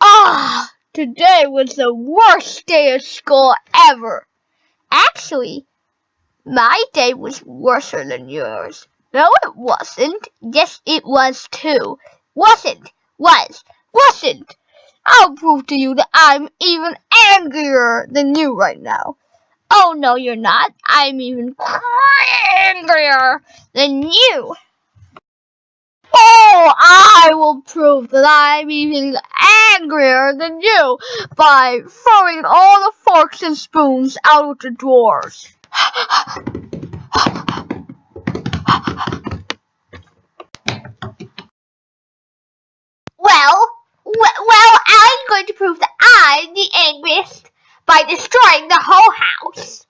Ah, today was the worst day of school ever. Actually, my day was worse than yours. No, it wasn't. Yes, it was too. Wasn't. Was. Wasn't. I'll prove to you that I'm even angrier than you right now. Oh, no, you're not. I'm even angrier than you. I will prove that I'm even angrier than you by throwing all the forks and spoons out of the drawers. well, well, I'm going to prove that I'm the angriest by destroying the whole house.